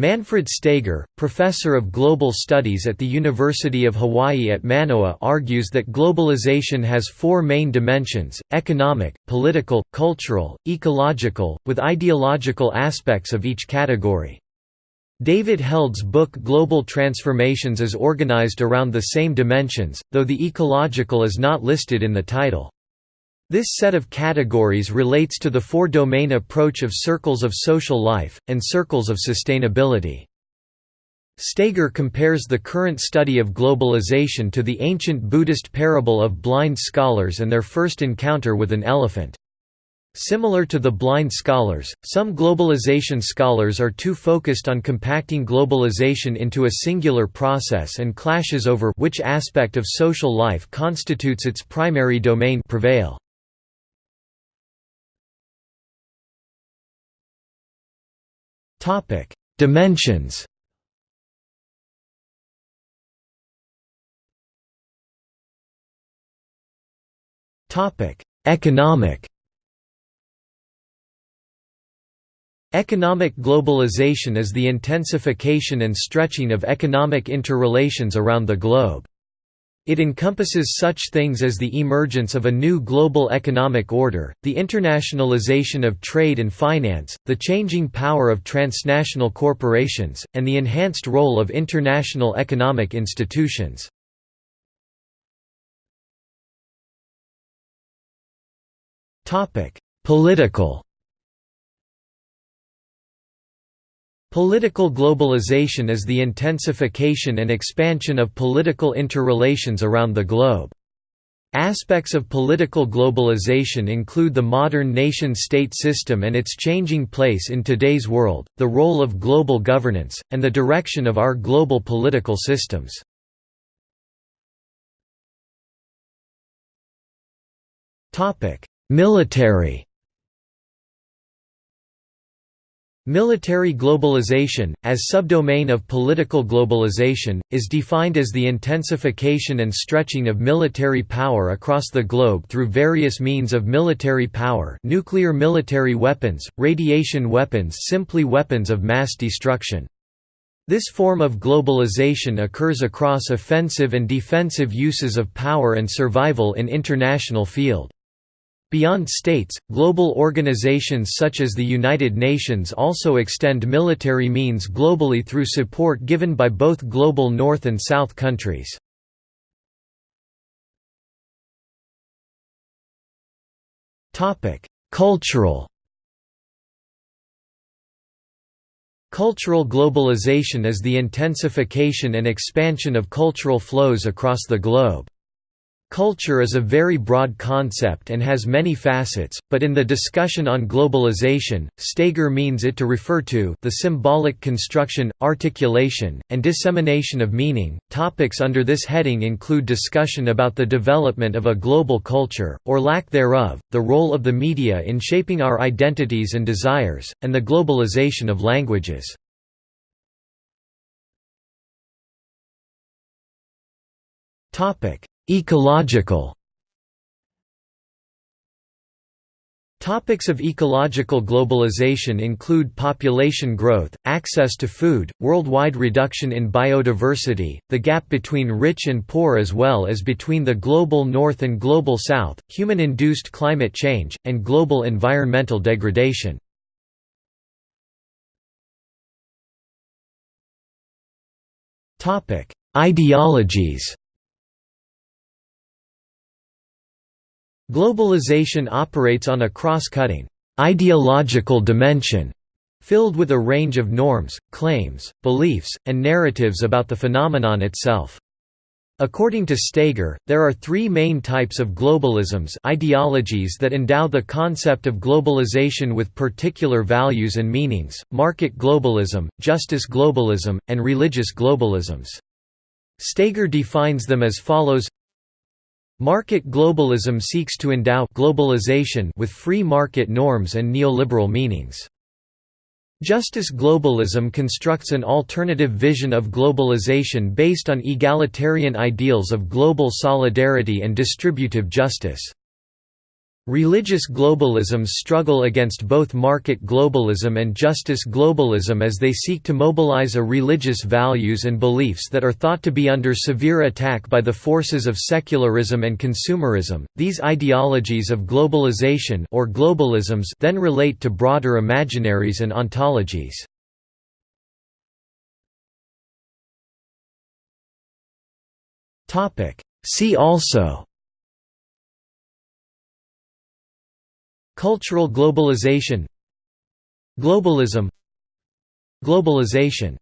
Manfred Steger, professor of global studies at the University of Hawaii at Manoa argues that globalization has four main dimensions, economic, political, cultural, ecological, with ideological aspects of each category. David Held's book Global Transformations is organized around the same dimensions, though the ecological is not listed in the title. This set of categories relates to the four-domain approach of circles of social life, and circles of sustainability. Steger compares the current study of globalization to the ancient Buddhist parable of blind scholars and their first encounter with an elephant. Similar to the blind scholars, some globalization scholars are too focused on compacting globalization into a singular process and clashes over which aspect of social life constitutes its primary domain prevail. Topic: Dimensions. Topic: Economic. Economic globalization is the intensification and stretching of economic interrelations around the globe. It encompasses such things as the emergence of a new global economic order, the internationalization of trade and finance, the changing power of transnational corporations, and the enhanced role of international economic institutions. Political Political globalization is the intensification and expansion of political interrelations around the globe. Aspects of political globalization include the modern nation-state system and its changing place in today's world, the role of global governance, and the direction of our global political systems. Military Military globalization, as subdomain of political globalization, is defined as the intensification and stretching of military power across the globe through various means of military power nuclear military weapons, radiation weapons simply weapons of mass destruction. This form of globalization occurs across offensive and defensive uses of power and survival in international field. Beyond states, global organizations such as the United Nations also extend military means globally through support given by both global North and South countries. Cultural Cultural globalization is the intensification and expansion of cultural flows across the globe. Culture is a very broad concept and has many facets, but in the discussion on globalization, Steger means it to refer to the symbolic construction, articulation, and dissemination of meaning. Topics under this heading include discussion about the development of a global culture, or lack thereof, the role of the media in shaping our identities and desires, and the globalization of languages. Topic Ecological Topics of ecological globalization include population growth, access to food, worldwide reduction in biodiversity, the gap between rich and poor as well as between the global north and global south, human-induced climate change, and global environmental degradation. Ideologies Globalization operates on a cross-cutting, ideological dimension, filled with a range of norms, claims, beliefs, and narratives about the phenomenon itself. According to Steger, there are three main types of globalisms ideologies that endow the concept of globalization with particular values and meanings, market globalism, justice globalism, and religious globalisms. Steger defines them as follows Market globalism seeks to endow globalization with free market norms and neoliberal meanings. Justice globalism constructs an alternative vision of globalization based on egalitarian ideals of global solidarity and distributive justice. Religious globalisms struggle against both market globalism and justice globalism as they seek to mobilize a religious values and beliefs that are thought to be under severe attack by the forces of secularism and consumerism. These ideologies of globalization or globalisms then relate to broader imaginaries and ontologies. Topic: See also Cultural globalization. Globalism. Globalization